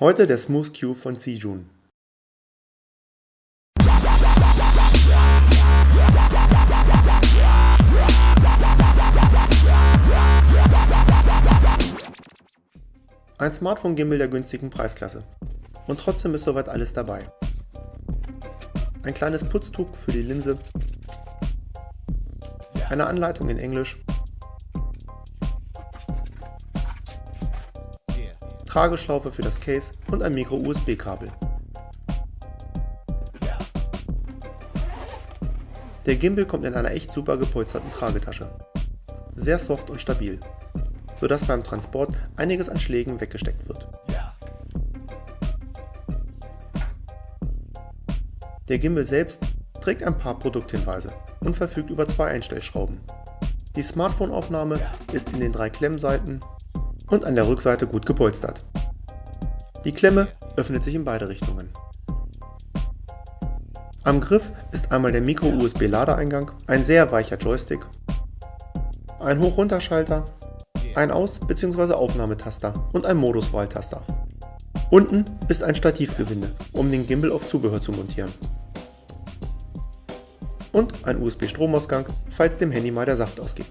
Heute der Smooth Q von Sijun. Ein Smartphone-Gimbal der günstigen Preisklasse. Und trotzdem ist soweit alles dabei. Ein kleines Putztuch für die Linse, eine Anleitung in Englisch, Trageschlaufe für das Case und ein Micro-USB-Kabel. Der Gimbal kommt in einer echt super gepolsterten Tragetasche. Sehr soft und stabil, sodass beim Transport einiges an Schlägen weggesteckt wird. Der Gimbal selbst trägt ein paar Produkthinweise und verfügt über zwei Einstellschrauben. Die Smartphone-Aufnahme ist in den drei Klemmseiten und an der Rückseite gut gepolstert. Die Klemme öffnet sich in beide Richtungen. Am Griff ist einmal der Micro-USB-Ladeeingang, ein sehr weicher Joystick, ein Hoch-Runter-Schalter, ein Aus- bzw. Aufnahmetaster und ein Moduswahltaster. Unten ist ein Stativgewinde, um den Gimbal auf Zubehör zu montieren. Und ein USB-Stromausgang, falls dem Handy mal der Saft ausgeht.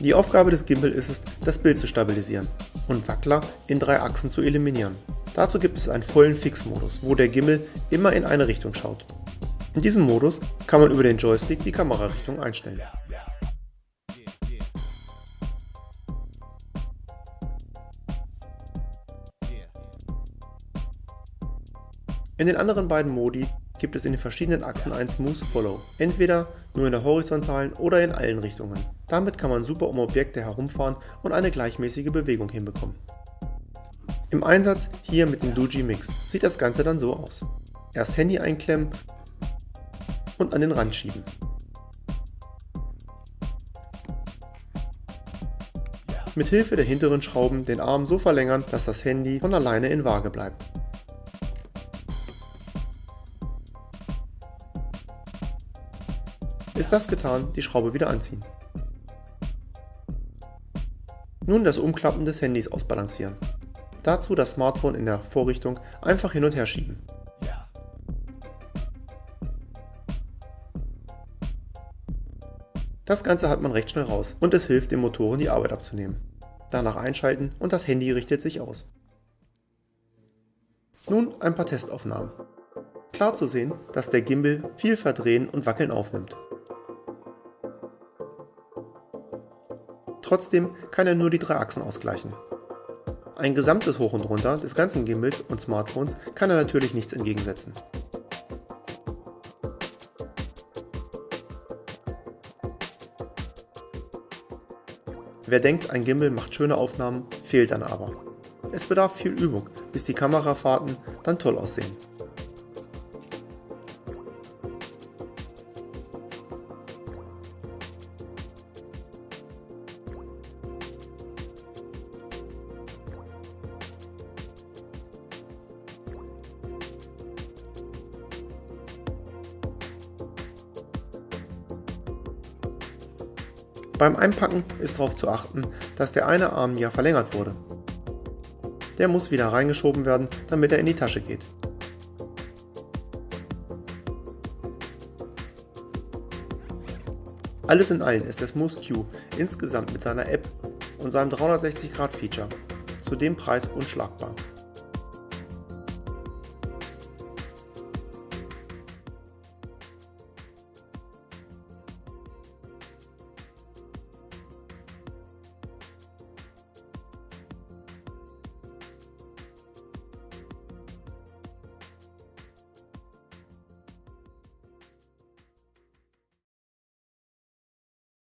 Die Aufgabe des Gimbal ist es, das Bild zu stabilisieren und Wackler in drei Achsen zu eliminieren. Dazu gibt es einen vollen Fix-Modus, wo der Gimbal immer in eine Richtung schaut. In diesem Modus kann man über den Joystick die Kamerarichtung einstellen. In den anderen beiden Modi gibt es in den verschiedenen Achsen ein Smooth Follow, entweder nur in der horizontalen oder in allen Richtungen. Damit kann man super um Objekte herumfahren und eine gleichmäßige Bewegung hinbekommen. Im Einsatz hier mit dem Doogee Mix sieht das Ganze dann so aus. Erst Handy einklemmen und an den Rand schieben. Mit Hilfe der hinteren Schrauben den Arm so verlängern, dass das Handy von alleine in Waage bleibt. Ist das getan, die Schraube wieder anziehen. Nun das Umklappen des Handys ausbalancieren. Dazu das Smartphone in der Vorrichtung einfach hin und her schieben. Das Ganze hat man recht schnell raus und es hilft dem Motoren die Arbeit abzunehmen. Danach einschalten und das Handy richtet sich aus. Nun ein paar Testaufnahmen. Klar zu sehen, dass der Gimbal viel Verdrehen und Wackeln aufnimmt. Trotzdem kann er nur die drei Achsen ausgleichen. Ein gesamtes Hoch und Runter des ganzen Gimbals und Smartphones kann er natürlich nichts entgegensetzen. Wer denkt, ein Gimbal macht schöne Aufnahmen, fehlt dann aber. Es bedarf viel Übung, bis die Kamerafahrten dann toll aussehen. Beim Einpacken ist darauf zu achten, dass der eine Arm ja verlängert wurde. Der muss wieder reingeschoben werden, damit er in die Tasche geht. Alles in allem ist der Smooth Q insgesamt mit seiner App und seinem 360 Grad Feature zu dem Preis unschlagbar.